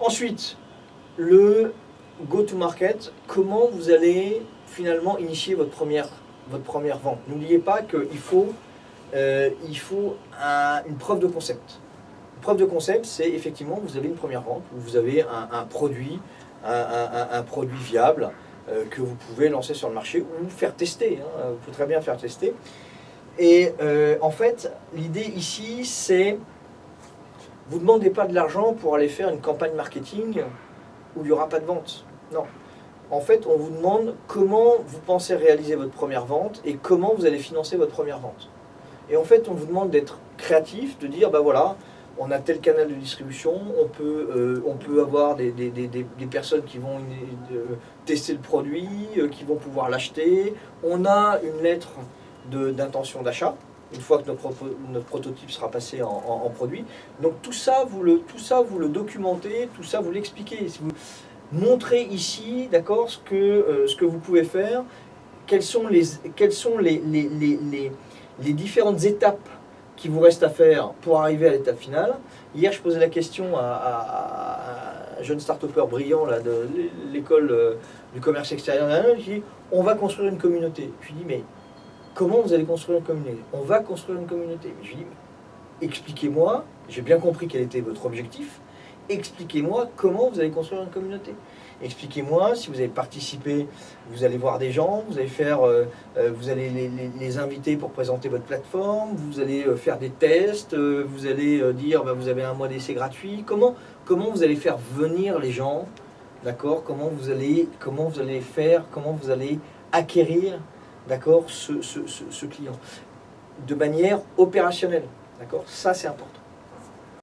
Ensuite, le go-to-market, comment vous allez finalement initier votre première, vente? N'oubliez pas qu'il faut, euh, il faut un- une preuve de concept. Une preuve de concept, c'est effectivement, vous avez une première vente, vous avez un, produit, un produit viable euh, que vous pouvez lancer sur le marché ou faire tester. hein. Vous pouvez très bien faire tester. Et euh, en fait, l'idée ici, c'est vous ne demandez pas de l'argent pour aller faire une campagne marketing où il n'y aura pas de vente. Non. En fait, on vous demande comment vous pensez réaliser votre première vente et comment vous allez financer votre première vente. Et en fait, on vous demande d'être créatif, de dire, ben voilà, on a tel canal de distribution, on peut, euh, on peut avoir des, des- des- des- personnes qui vont euh, tester le produit, euh, qui vont pouvoir l'acheter. On a une lettre d'intention d'achat, une fois que notre, prototype sera passé en, produit. Donc tout ça, vous le, tout ça, vous le documentez, tout ça, vous l'expliquez. Vous montrez ici, d'accord, ce, que, euh, ce que vous pouvez faire, quelles sont les, différentes étapes qui vous restent à faire pour arriver à l'étape finale. Hier, je posais la question à, un jeune start-upper brillant de l'école euh, du commerce extérieur. Je lui dis, on va construire une communauté. Je lui dis, mais comment vous allez construire une communauté? On va construire une communauté. Je lui dis, expliquez-moi, j'ai bien compris quel était votre objectif, expliquez-moi comment vous allez construire une communauté. Expliquez-moi si vous avez participé, vous allez voir des gens, vous allez faire, euh, euh, vous allez les, inviter pour présenter votre plateforme, vous allez euh, faire des tests, vous allez dire bah, vous avez un mois d'essai gratuit. Comment, comment vous allez faire venir les gens, d'accord? Comment comment vous allez faire, comment vous allez acquérir, d'accord, ce, ce- ce- client de manière opérationnelle, d'accord? Ça c'est important.